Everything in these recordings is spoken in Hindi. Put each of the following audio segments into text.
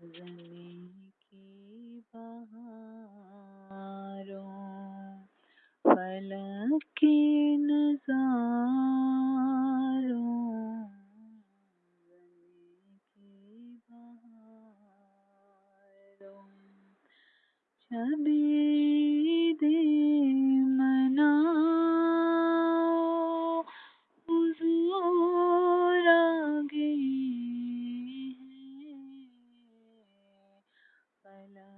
जमी की बहारों फलक के नजारों जमी की बहारों छबी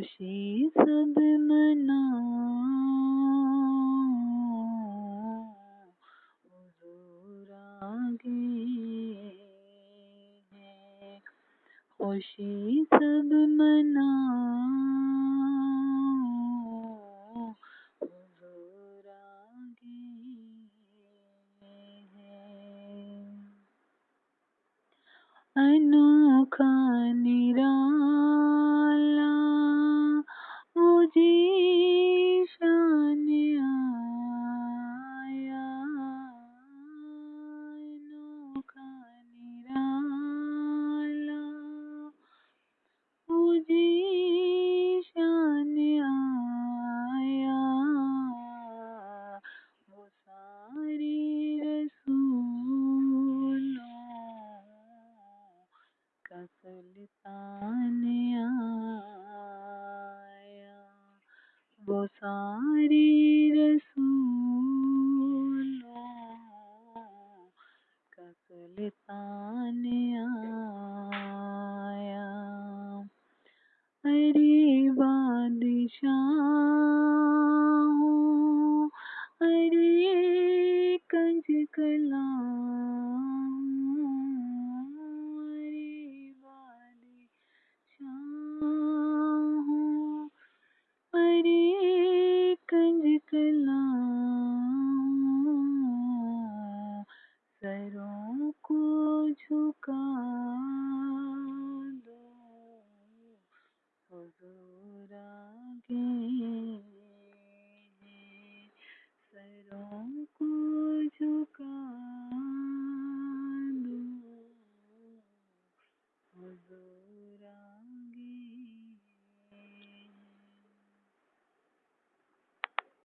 खुशी सब मनाओ हुजूर आगे है खुशी सब मनाओ हुजूर आगे है अनोखा निराला सुल्तान आया। वो सारी रसूलों का सुल्तान आया। अरे बादशाहों अरे कंज कलाओं जिकला